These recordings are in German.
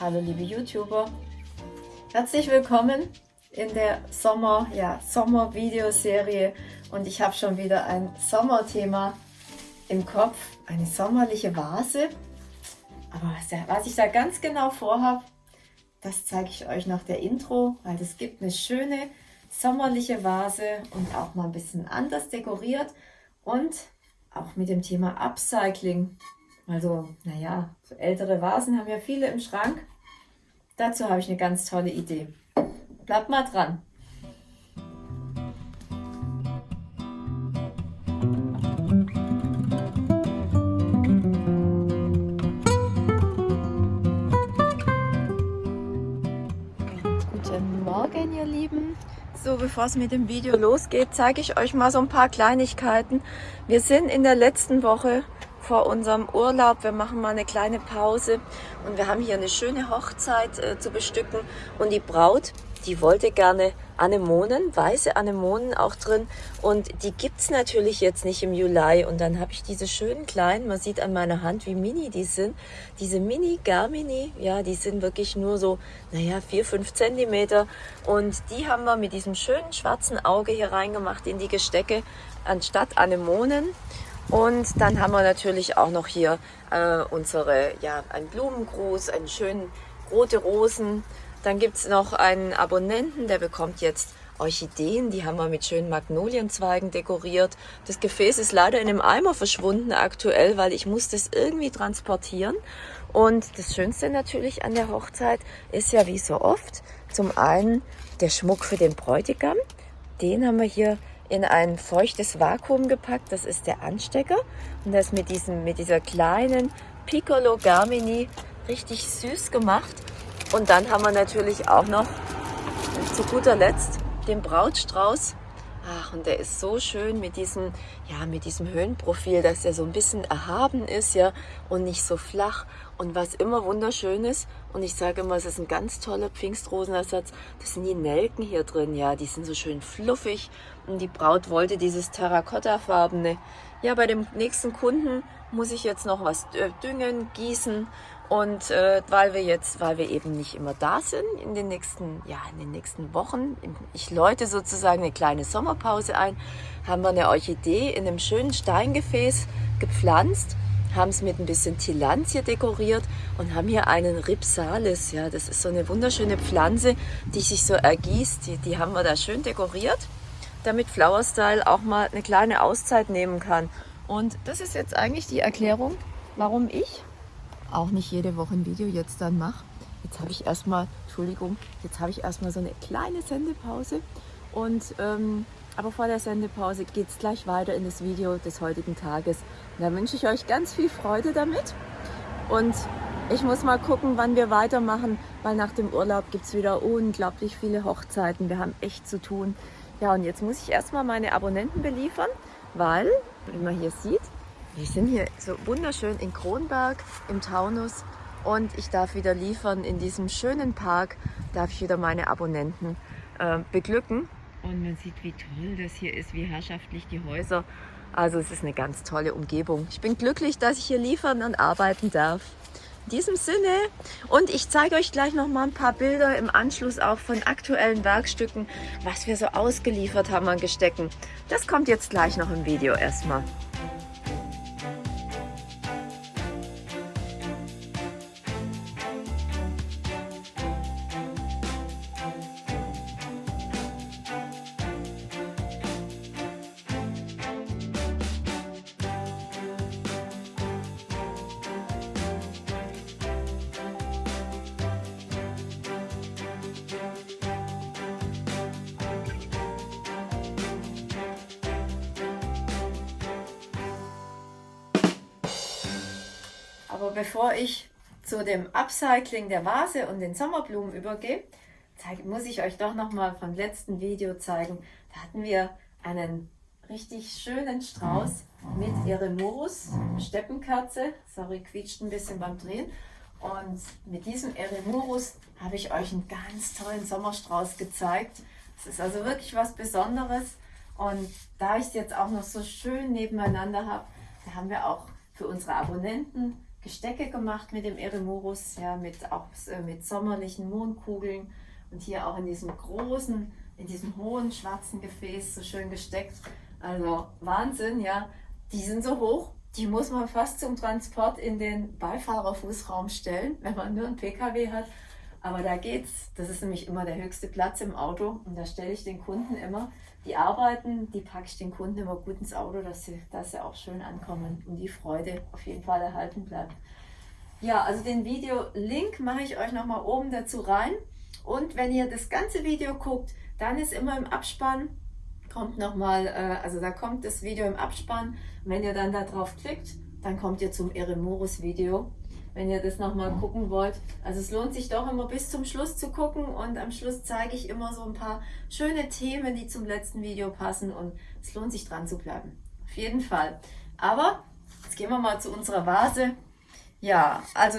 hallo liebe YouTuber. Herzlich willkommen in der Sommer, ja, Sommer-Videoserie und ich habe schon wieder ein Sommerthema im Kopf, eine sommerliche Vase. Aber was ich da ganz genau vorhabe, das zeige ich euch nach der Intro, weil es gibt eine schöne sommerliche Vase und auch mal ein bisschen anders dekoriert und auch mit dem Thema Upcycling. Also, naja, so ältere Vasen haben ja viele im Schrank. Dazu habe ich eine ganz tolle Idee. Bleibt mal dran. Guten Morgen, ihr Lieben. So, bevor es mit dem Video losgeht, zeige ich euch mal so ein paar Kleinigkeiten. Wir sind in der letzten Woche vor unserem Urlaub. Wir machen mal eine kleine Pause und wir haben hier eine schöne Hochzeit äh, zu bestücken. Und die Braut, die wollte gerne Anemonen, weiße Anemonen auch drin. Und die gibt es natürlich jetzt nicht im Juli. Und dann habe ich diese schönen kleinen, man sieht an meiner Hand, wie mini die sind. Diese Mini Garmini, ja, die sind wirklich nur so, naja, vier fünf Zentimeter. Und die haben wir mit diesem schönen schwarzen Auge hier reingemacht in die Gestecke anstatt Anemonen. Und dann haben wir natürlich auch noch hier äh, unsere, ja, einen Blumengruß, einen schönen rote Rosen. Dann gibt es noch einen Abonnenten, der bekommt jetzt Orchideen, die haben wir mit schönen Magnolienzweigen dekoriert. Das Gefäß ist leider in einem Eimer verschwunden aktuell, weil ich muss das irgendwie transportieren. Und das Schönste natürlich an der Hochzeit ist ja wie so oft zum einen der Schmuck für den Bräutigam. Den haben wir hier in ein feuchtes Vakuum gepackt. Das ist der Anstecker und das mit, diesem, mit dieser kleinen Piccolo Garmini richtig süß gemacht. Und dann haben wir natürlich auch noch zu guter Letzt den Brautstrauß. Ach, und der ist so schön mit diesem, ja, mit diesem Höhenprofil, dass er so ein bisschen erhaben ist, ja, und nicht so flach. Und was immer wunderschön ist, und ich sage immer, es ist ein ganz toller Pfingstrosenersatz, das sind die Nelken hier drin, ja, die sind so schön fluffig. Und die Braut wollte dieses Terrakotta-farbene. Ja, bei dem nächsten Kunden muss ich jetzt noch was äh, düngen, gießen. Und äh, weil wir jetzt, weil wir eben nicht immer da sind in den nächsten, ja, in den nächsten Wochen, ich läute sozusagen eine kleine Sommerpause ein, haben wir eine Orchidee in einem schönen Steingefäß gepflanzt haben es mit ein bisschen Tilantie dekoriert und haben hier einen Ripsalis. Ja, das ist so eine wunderschöne Pflanze, die sich so ergießt. Die, die haben wir da schön dekoriert, damit Flower Style auch mal eine kleine Auszeit nehmen kann. Und das ist jetzt eigentlich die Erklärung, warum ich auch nicht jede Woche ein Video jetzt dann mache. Jetzt habe ich erstmal, Entschuldigung, jetzt habe ich erstmal so eine kleine Sendepause und ähm, aber vor der Sendepause geht es gleich weiter in das Video des heutigen Tages. Und da wünsche ich euch ganz viel Freude damit. Und ich muss mal gucken, wann wir weitermachen, weil nach dem Urlaub gibt es wieder unglaublich viele Hochzeiten. Wir haben echt zu tun. Ja, und jetzt muss ich erstmal meine Abonnenten beliefern, weil, wie man hier sieht, wir sind hier so wunderschön in Kronberg im Taunus und ich darf wieder liefern in diesem schönen Park, darf ich wieder meine Abonnenten äh, beglücken. Und man sieht, wie toll das hier ist, wie herrschaftlich die Häuser. Also es ist eine ganz tolle Umgebung. Ich bin glücklich, dass ich hier liefern und arbeiten darf. In diesem Sinne und ich zeige euch gleich noch mal ein paar Bilder im Anschluss auch von aktuellen Werkstücken, was wir so ausgeliefert haben an Gestecken. Das kommt jetzt gleich noch im Video erstmal. Aber bevor ich zu dem Upcycling der Vase und den Sommerblumen übergehe, muss ich euch doch noch mal vom letzten Video zeigen. Da hatten wir einen richtig schönen Strauß mit Eremurus, Steppenkerze. Sorry, quietscht ein bisschen beim Drehen. Und mit diesem Eremurus habe ich euch einen ganz tollen Sommerstrauß gezeigt. Es ist also wirklich was Besonderes. Und da ich es jetzt auch noch so schön nebeneinander habe, da haben wir auch für unsere Abonnenten Gestecke gemacht mit dem Eremurus, ja, mit, auch äh, mit sommerlichen Mondkugeln und hier auch in diesem großen, in diesem hohen schwarzen Gefäß so schön gesteckt. Also Wahnsinn, ja. Die sind so hoch, die muss man fast zum Transport in den Beifahrerfußraum stellen, wenn man nur einen PKW hat. Aber da geht's. Das ist nämlich immer der höchste Platz im Auto. Und da stelle ich den Kunden immer, die arbeiten, die packe ich den Kunden immer gut ins Auto, dass sie, dass sie auch schön ankommen und die Freude auf jeden Fall erhalten bleibt. Ja, also den Video-Link mache ich euch nochmal oben dazu rein. Und wenn ihr das ganze Video guckt, dann ist immer im Abspann, kommt nochmal, äh, also da kommt das Video im Abspann. wenn ihr dann da drauf klickt, dann kommt ihr zum Eremorus Video wenn ihr das nochmal gucken wollt. Also es lohnt sich doch immer bis zum Schluss zu gucken und am Schluss zeige ich immer so ein paar schöne Themen, die zum letzten Video passen und es lohnt sich dran zu bleiben. Auf jeden Fall. Aber jetzt gehen wir mal zu unserer Vase. Ja, also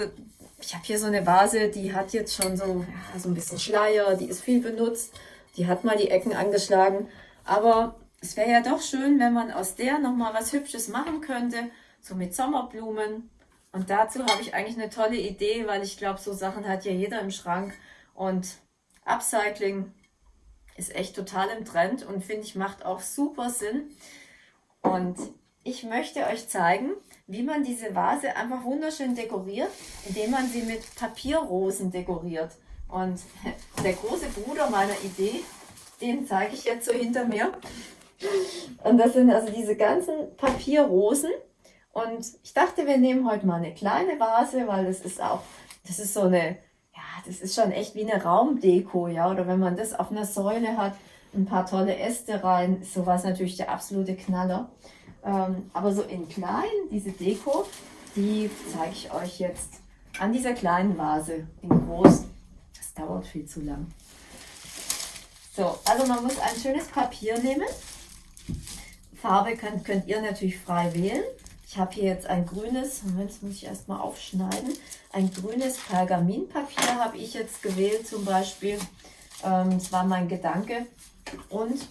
ich habe hier so eine Vase, die hat jetzt schon so, ja, so ein bisschen Schleier, die ist viel benutzt, die hat mal die Ecken angeschlagen, aber es wäre ja doch schön, wenn man aus der nochmal was Hübsches machen könnte, so mit Sommerblumen und dazu habe ich eigentlich eine tolle Idee, weil ich glaube, so Sachen hat ja jeder im Schrank. Und Upcycling ist echt total im Trend und finde ich macht auch super Sinn. Und ich möchte euch zeigen, wie man diese Vase einfach wunderschön dekoriert, indem man sie mit Papierrosen dekoriert. Und der große Bruder meiner Idee, den zeige ich jetzt so hinter mir. Und das sind also diese ganzen Papierrosen. Und ich dachte, wir nehmen heute mal eine kleine Vase, weil das ist auch, das ist so eine, ja, das ist schon echt wie eine Raumdeko, ja. Oder wenn man das auf einer Säule hat, ein paar tolle Äste rein, sowas natürlich der absolute Knaller. Ähm, aber so in klein, diese Deko, die zeige ich euch jetzt an dieser kleinen Vase. In groß, das dauert viel zu lang. So, also man muss ein schönes Papier nehmen. Farbe könnt, könnt ihr natürlich frei wählen. Ich habe hier jetzt ein grünes, jetzt muss ich erstmal aufschneiden, ein grünes Pergaminpapier habe ich jetzt gewählt zum Beispiel. Ähm, das war mein Gedanke. Und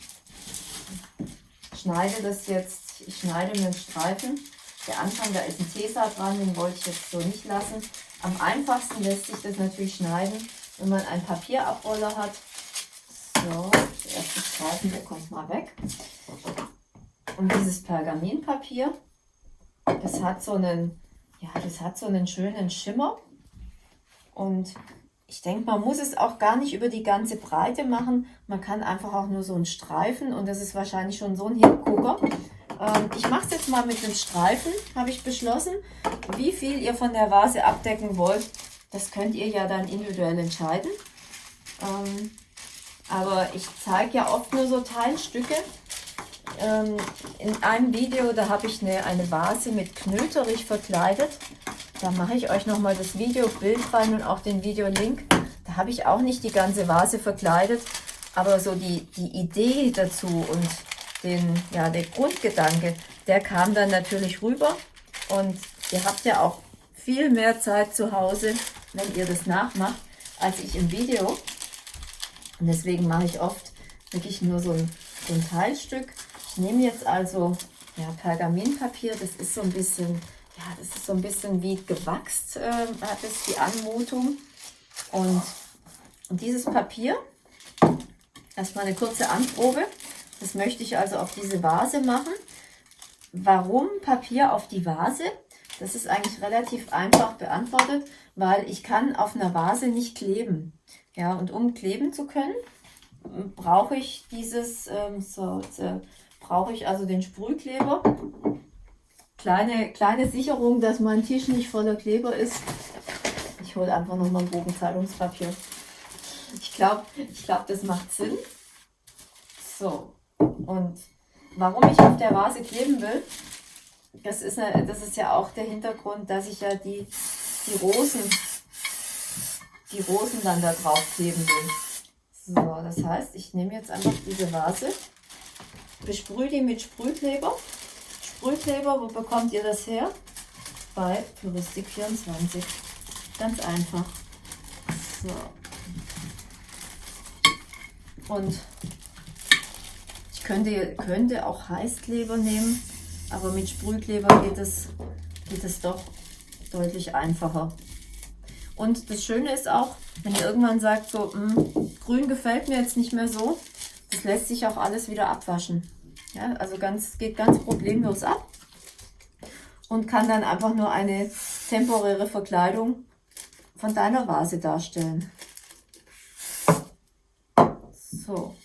schneide das jetzt, ich schneide mir einen Streifen. Der Anfang, da ist ein Tesa dran, den wollte ich jetzt so nicht lassen. Am einfachsten lässt sich das natürlich schneiden, wenn man einen Papierabroller hat. So, der erste Streifen, der kommt mal weg. Und dieses Pergaminpapier, das hat so einen, ja, das hat so einen schönen Schimmer. Und ich denke, man muss es auch gar nicht über die ganze Breite machen. Man kann einfach auch nur so einen Streifen und das ist wahrscheinlich schon so ein Hingucker. Ähm, ich mache es jetzt mal mit dem Streifen, habe ich beschlossen. Wie viel ihr von der Vase abdecken wollt, das könnt ihr ja dann individuell entscheiden. Ähm, aber ich zeige ja oft nur so Teilstücke ähm, in einem Video, da habe ich eine, eine Vase mit Knöterich verkleidet. Da mache ich euch nochmal das Videobild rein und auch den Videolink. Da habe ich auch nicht die ganze Vase verkleidet, aber so die, die Idee dazu und den, ja, der Grundgedanke, der kam dann natürlich rüber. Und ihr habt ja auch viel mehr Zeit zu Hause, wenn ihr das nachmacht, als ich im Video. Und deswegen mache ich oft wirklich nur so ein, so ein Teilstück nehme jetzt also ja, Pergaminpapier. Das ist so ein bisschen, ja, das ist so ein bisschen wie gewachst, äh, hat es die Anmutung. Und, und dieses Papier, erstmal eine kurze Anprobe. Das möchte ich also auf diese Vase machen. Warum Papier auf die Vase? Das ist eigentlich relativ einfach beantwortet, weil ich kann auf einer Vase nicht kleben. Ja, und um kleben zu können, brauche ich dieses ähm, so brauche ich also den Sprühkleber. Kleine, kleine Sicherung, dass mein Tisch nicht voller Kleber ist. Ich hole einfach nochmal ein Bogenzeitungspapier. Ich glaube, ich glaub, das macht Sinn. So, und warum ich auf der Vase kleben will, das ist, eine, das ist ja auch der Hintergrund, dass ich ja die, die Rosen, die Rosen dann da drauf kleben will. So, das heißt, ich nehme jetzt einfach diese Vase besprühe die mit Sprühkleber. Sprühkleber, wo bekommt ihr das her? Bei Touristik24. Ganz einfach. So. Und ich könnte, könnte auch Heißkleber nehmen, aber mit Sprühkleber geht es, geht es doch deutlich einfacher. Und das Schöne ist auch, wenn ihr irgendwann sagt, so, mh, hm, grün gefällt mir jetzt nicht mehr so, das lässt sich auch alles wieder abwaschen. Ja, also ganz, geht ganz problemlos ab und kann dann einfach nur eine temporäre Verkleidung von deiner Vase darstellen. So,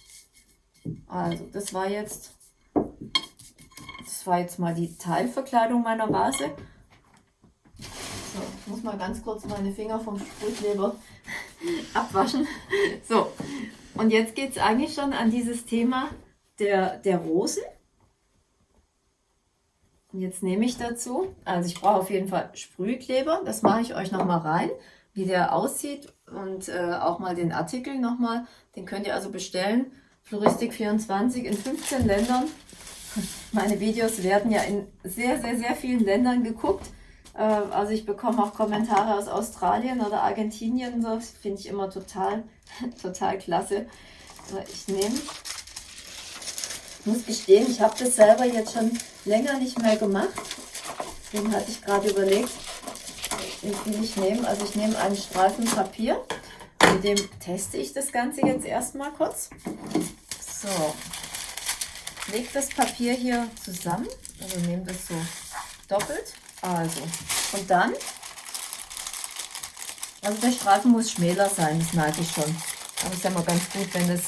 also das war jetzt, das war jetzt mal die Teilverkleidung meiner Vase. So, ich muss mal ganz kurz meine Finger vom Sprühkleber abwaschen. So, und jetzt geht es eigentlich schon an dieses Thema der, der Rosen. Und jetzt nehme ich dazu, also ich brauche auf jeden Fall Sprühkleber, das mache ich euch nochmal rein, wie der aussieht und äh, auch mal den Artikel nochmal, den könnt ihr also bestellen, Floristik24 in 15 Ländern. Meine Videos werden ja in sehr, sehr, sehr vielen Ländern geguckt. Äh, also ich bekomme auch Kommentare aus Australien oder Argentinien, das finde ich immer total, total klasse. Ich nehme muss gestehen, ich habe das selber jetzt schon länger nicht mehr gemacht. Deswegen hatte ich gerade überlegt, wie viel ich nehme. Also ich nehme einen Streifen Papier. Mit dem teste ich das Ganze jetzt erstmal kurz. So, lege das Papier hier zusammen. Also nehme das so doppelt. Also, und dann, also der Streifen muss schmäler sein, das merke ich schon. Aber es ist ja mal ganz gut, wenn das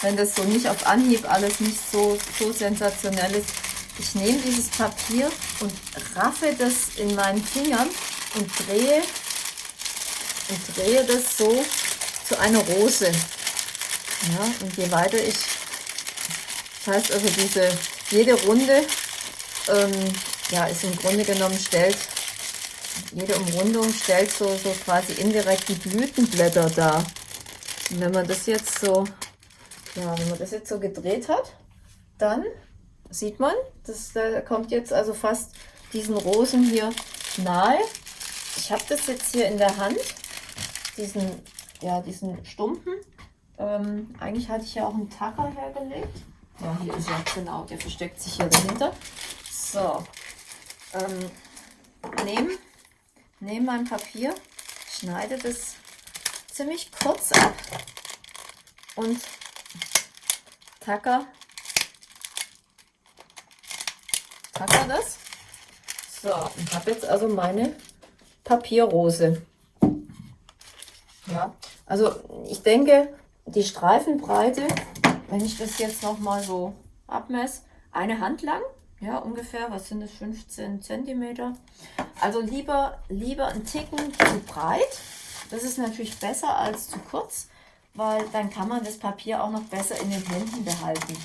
wenn das so nicht auf Anhieb alles nicht so, so sensationell ist. Ich nehme dieses Papier und raffe das in meinen Fingern und drehe, und drehe das so zu einer Rose. Ja, und je weiter ich, das heißt also diese, jede Runde, ähm, ja, ist im Grunde genommen stellt, jede Umrundung stellt so, so quasi indirekt die Blütenblätter dar. Und wenn man das jetzt so ja, wenn man das jetzt so gedreht hat, dann sieht man, das da kommt jetzt also fast diesen Rosen hier nahe. Ich habe das jetzt hier in der Hand, diesen, ja, diesen Stumpen. Ähm, eigentlich hatte ich ja auch einen Tacker hergelegt. Ja, hier ist er, genau, der versteckt sich hier dahinter. So, ähm, nehme nehm mein Papier, schneide das ziemlich kurz ab und Tacker. Tacker das. So, ich habe jetzt also meine Papierrose. Ja, also ich denke, die Streifenbreite, wenn ich das jetzt noch mal so abmesse, eine Hand lang, ja ungefähr, was sind das, 15 Zentimeter. Also lieber, lieber ein Ticken zu breit, das ist natürlich besser als zu kurz weil dann kann man das Papier auch noch besser in den Händen behalten.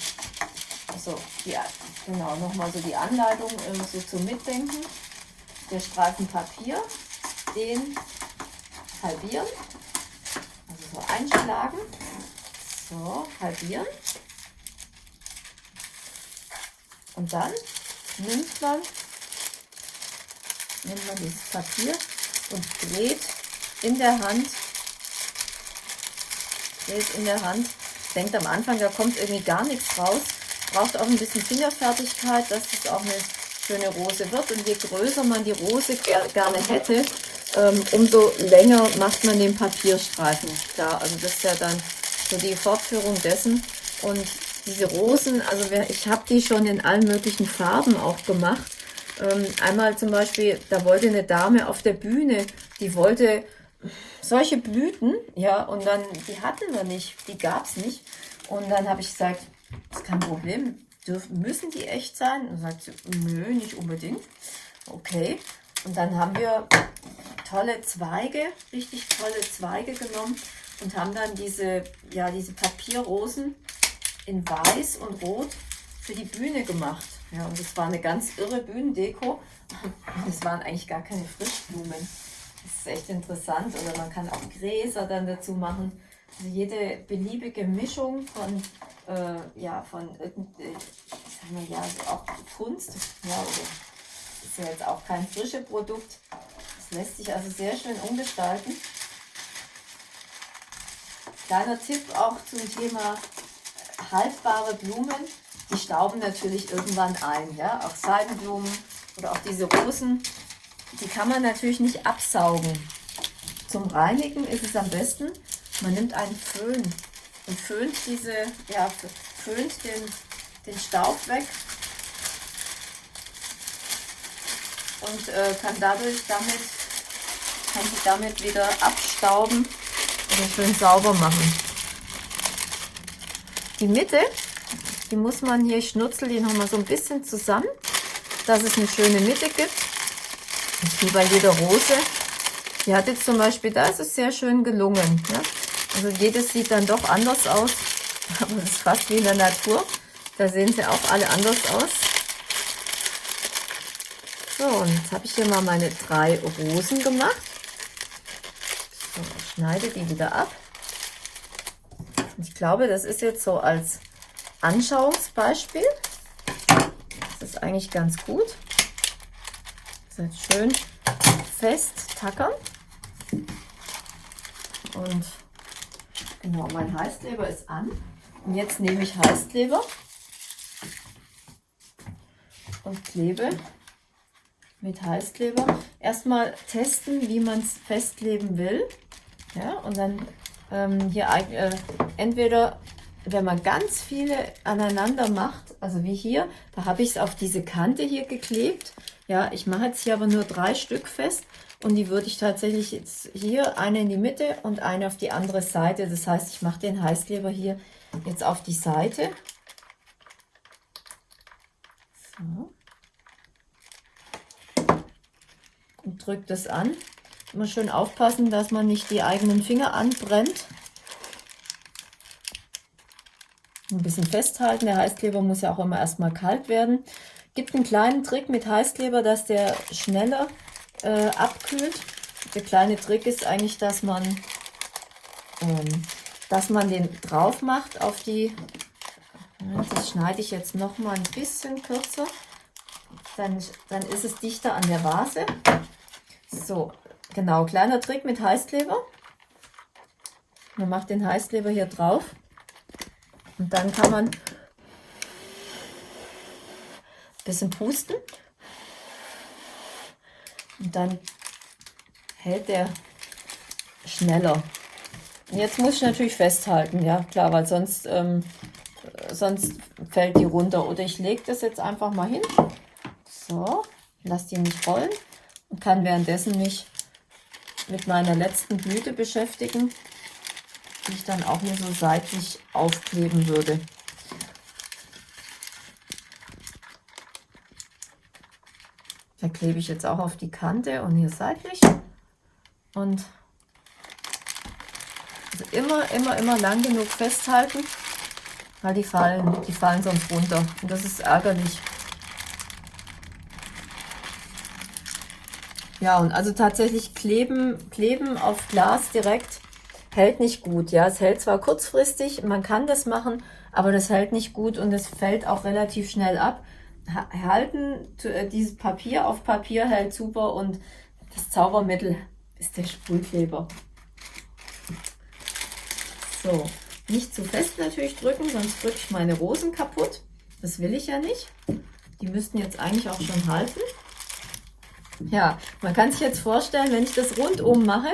Also, ja, genau, nochmal so die Anleitung ähm, so zum Mitdenken. Der Streifen Papier, den halbieren, also so einschlagen, so halbieren. Und dann nimmt man, nimmt man dieses Papier und dreht in der Hand Geld in der Hand. Denkt am Anfang, da kommt irgendwie gar nichts raus. Braucht auch ein bisschen Fingerfertigkeit, dass es auch eine schöne Rose wird. Und je größer man die Rose gerne hätte, ähm, umso länger macht man den Papierstreifen. Klar, also das ist ja dann so die Fortführung dessen. Und diese Rosen, also ich habe die schon in allen möglichen Farben auch gemacht. Ähm, einmal zum Beispiel, da wollte eine Dame auf der Bühne, die wollte solche Blüten, ja, und dann, die hatten wir nicht, die gab es nicht. Und dann habe ich gesagt, das ist kein Problem, dürfen, müssen die echt sein? Und sagt sie, nö, nicht unbedingt. Okay, und dann haben wir tolle Zweige, richtig tolle Zweige genommen und haben dann diese, ja, diese Papierrosen in weiß und rot für die Bühne gemacht. Ja, und das war eine ganz irre Bühnendeko. Es waren eigentlich gar keine Frischblumen. Das ist echt interessant. Oder man kann auch Gräser dann dazu machen. Also jede beliebige Mischung von, äh, ja, von irgendwie, sagen wir ja, also auch Kunst. Ja, ist ja jetzt auch kein frisches Produkt. Das lässt sich also sehr schön umgestalten. Kleiner Tipp auch zum Thema haltbare Blumen. Die stauben natürlich irgendwann ein. Ja? Auch Seidenblumen oder auch diese Rosen, die kann man natürlich nicht absaugen. Zum Reinigen ist es am besten, man nimmt einen Föhn und föhnt diese, ja, föhnt den, den Staub weg und äh, kann dadurch damit, kann sie damit wieder abstauben oder schön sauber machen. Die Mitte, die muss man hier, ich schnutzel die nochmal so ein bisschen zusammen, dass es eine schöne Mitte gibt. Wie bei jeder Rose. Die hat jetzt zum Beispiel, da ist es sehr schön gelungen. Ne? Also jedes sieht dann doch anders aus, aber es ist fast wie in der Natur. Da sehen sie auch alle anders aus. So, und jetzt habe ich hier mal meine drei Rosen gemacht. So, schneide die wieder ab. Und ich glaube, das ist jetzt so als Anschauungsbeispiel. Das ist eigentlich ganz gut. Das ist schön fest tackern. Und genau, mein Heißkleber ist an. Und jetzt nehme ich Heißkleber und klebe mit Heißkleber. Erstmal testen, wie man es festkleben will. Ja, und dann ähm, hier äh, entweder, wenn man ganz viele aneinander macht, also wie hier, da habe ich es auf diese Kante hier geklebt. Ja, ich mache jetzt hier aber nur drei Stück fest und die würde ich tatsächlich jetzt hier eine in die Mitte und eine auf die andere Seite. Das heißt, ich mache den Heißkleber hier jetzt auf die Seite. So. Und drücke das an. Immer schön aufpassen, dass man nicht die eigenen Finger anbrennt. Ein bisschen festhalten. Der Heißkleber muss ja auch immer erstmal kalt werden. Gibt einen kleinen Trick mit Heißkleber, dass der schneller äh, abkühlt. Der kleine Trick ist eigentlich, dass man, ähm, dass man den drauf macht auf die, das schneide ich jetzt noch mal ein bisschen kürzer, dann, dann ist es dichter an der Vase. So, genau, kleiner Trick mit Heißkleber. Man macht den Heißkleber hier drauf und dann kann man ein bisschen pusten und dann hält der schneller. Jetzt muss ich natürlich festhalten, ja klar, weil sonst, ähm, sonst fällt die runter. Oder ich lege das jetzt einfach mal hin. So, lasse die nicht rollen und kann währenddessen mich mit meiner letzten Blüte beschäftigen, die ich dann auch hier so seitlich aufkleben würde. Da klebe ich jetzt auch auf die Kante und hier seitlich. Und also immer, immer, immer lang genug festhalten, weil die fallen, die fallen sonst runter. Und das ist ärgerlich. Ja, und also tatsächlich kleben, kleben auf Glas direkt hält nicht gut. Ja, es hält zwar kurzfristig, man kann das machen, aber das hält nicht gut und es fällt auch relativ schnell ab halten, äh, dieses Papier auf Papier hält super und das Zaubermittel ist der Sprühkleber. So, nicht zu fest natürlich drücken, sonst drücke ich meine Rosen kaputt. Das will ich ja nicht. Die müssten jetzt eigentlich auch schon halten. Ja, man kann sich jetzt vorstellen, wenn ich das rundum mache,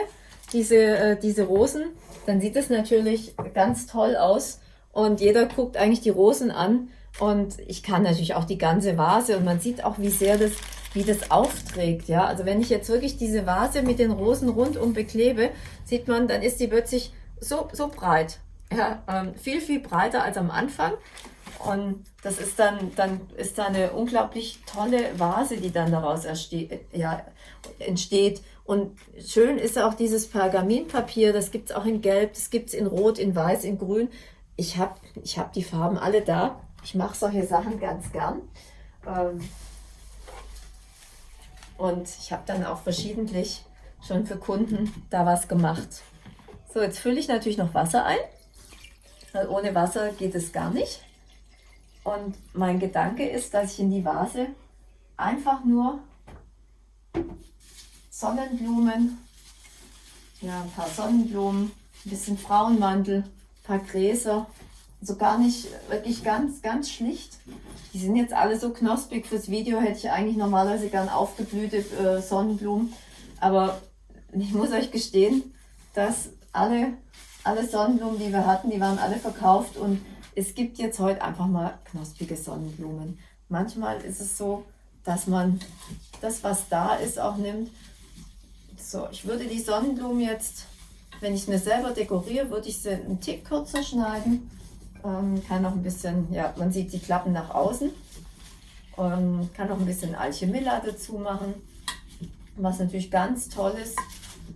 diese, äh, diese Rosen, dann sieht es natürlich ganz toll aus und jeder guckt eigentlich die Rosen an und ich kann natürlich auch die ganze Vase und man sieht auch, wie sehr das, wie das aufträgt. Ja, also wenn ich jetzt wirklich diese Vase mit den Rosen rundum beklebe, sieht man, dann ist die plötzlich so, so breit. Ja, ähm, viel, viel breiter als am Anfang. Und das ist dann, dann ist da eine unglaublich tolle Vase, die dann daraus ja, entsteht. Und schön ist auch dieses Pergaminpapier, das gibt es auch in Gelb, das gibt es in Rot, in Weiß, in Grün. Ich habe ich hab die Farben alle da. Ich mache solche Sachen ganz gern. Ähm, und ich habe dann auch verschiedentlich schon für Kunden da was gemacht. So, jetzt fülle ich natürlich noch Wasser ein. Weil ohne Wasser geht es gar nicht. Und mein Gedanke ist, dass ich in die Vase einfach nur Sonnenblumen, ja, ein paar Sonnenblumen, ein bisschen Frauenmantel, ein paar Gräser so gar nicht, wirklich ganz, ganz schlicht. Die sind jetzt alle so knospig. Fürs Video hätte ich eigentlich normalerweise gern aufgeblühte äh, Sonnenblumen. Aber ich muss euch gestehen, dass alle, alle Sonnenblumen, die wir hatten, die waren alle verkauft. Und es gibt jetzt heute einfach mal knospige Sonnenblumen. Manchmal ist es so, dass man das, was da ist, auch nimmt. So, ich würde die Sonnenblumen jetzt, wenn ich mir selber dekoriere, würde ich sie einen Tick kürzer schneiden. Ähm, kann noch ein bisschen, ja, man sieht die Klappen nach außen. Ähm, kann noch ein bisschen Alchemilla dazu machen. Was natürlich ganz toll ist,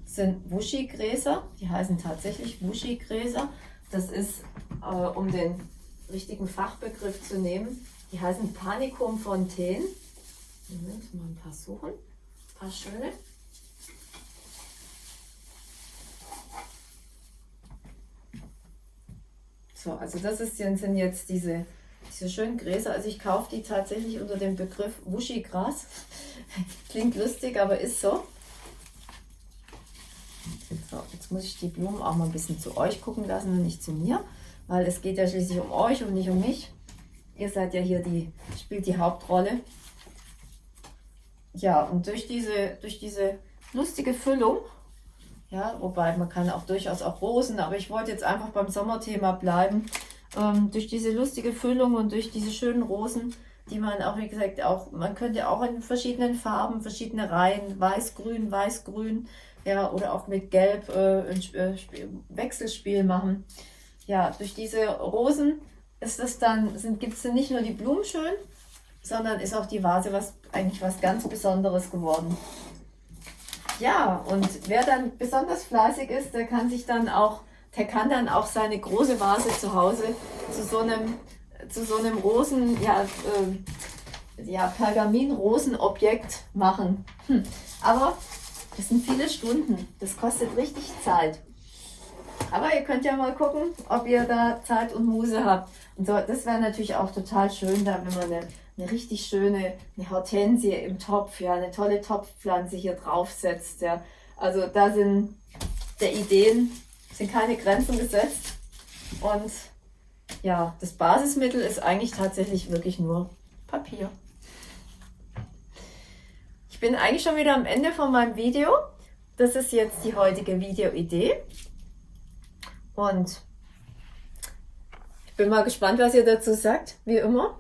sind Wushi-Gräser. Die heißen tatsächlich Wushi-Gräser. Das ist, äh, um den richtigen Fachbegriff zu nehmen, die heißen Panicum Fontaine. Moment, mal ein paar suchen. Ein paar schöne. So, also das ist, sind jetzt diese, diese schönen Gräser. Also ich kaufe die tatsächlich unter dem Begriff Wushi-Gras. Klingt lustig, aber ist so. So, jetzt muss ich die Blumen auch mal ein bisschen zu euch gucken lassen und nicht zu mir, weil es geht ja schließlich um euch und nicht um mich. Ihr seid ja hier die, spielt die Hauptrolle. Ja, und durch diese, durch diese lustige Füllung, ja, wobei man kann auch durchaus auch Rosen, aber ich wollte jetzt einfach beim Sommerthema bleiben. Ähm, durch diese lustige Füllung und durch diese schönen Rosen, die man auch, wie gesagt, auch, man könnte auch in verschiedenen Farben, verschiedene Reihen, weiß-grün, weiß-grün, ja, oder auch mit Gelb äh, ein äh, Wechselspiel machen. Ja, durch diese Rosen ist es dann, gibt es dann nicht nur die Blumen schön, sondern ist auch die Vase was eigentlich was ganz Besonderes geworden. Ja, und wer dann besonders fleißig ist, der kann sich dann auch, der kann dann auch seine große Vase zu Hause zu so einem, zu so einem Rosen, ja, äh, ja Pergamin-Rosenobjekt machen. Hm. Aber das sind viele Stunden, das kostet richtig Zeit. Aber ihr könnt ja mal gucken, ob ihr da Zeit und Muse habt. Und so, das wäre natürlich auch total schön, da wenn man eine eine richtig schöne eine Hortensie im Topf, ja, eine tolle Topfpflanze hier draufsetzt. Ja. Also da sind der Ideen sind keine Grenzen gesetzt. Und ja, das Basismittel ist eigentlich tatsächlich wirklich nur Papier. Ich bin eigentlich schon wieder am Ende von meinem Video. Das ist jetzt die heutige Videoidee. Und ich bin mal gespannt, was ihr dazu sagt, wie immer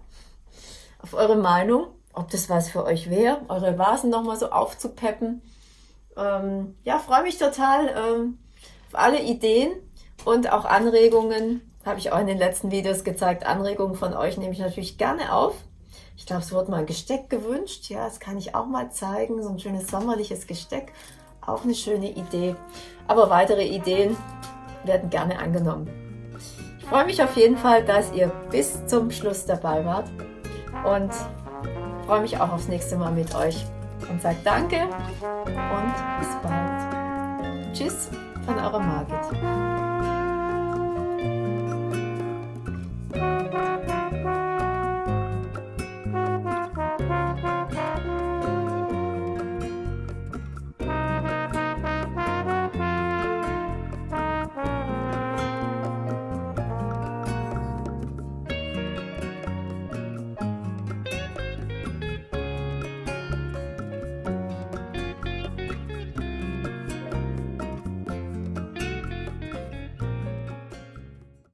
auf eure Meinung, ob das was für euch wäre, eure Vasen nochmal so aufzupeppen. Ähm, ja, freue mich total ähm, auf alle Ideen und auch Anregungen. Habe ich auch in den letzten Videos gezeigt. Anregungen von euch nehme ich natürlich gerne auf. Ich glaube, es wurde mal ein Gesteck gewünscht. Ja, das kann ich auch mal zeigen. So ein schönes sommerliches Gesteck. Auch eine schöne Idee. Aber weitere Ideen werden gerne angenommen. Ich freue mich auf jeden Fall, dass ihr bis zum Schluss dabei wart und freue mich auch aufs nächste Mal mit euch und sage Danke und bis bald. Tschüss von eurer Margit.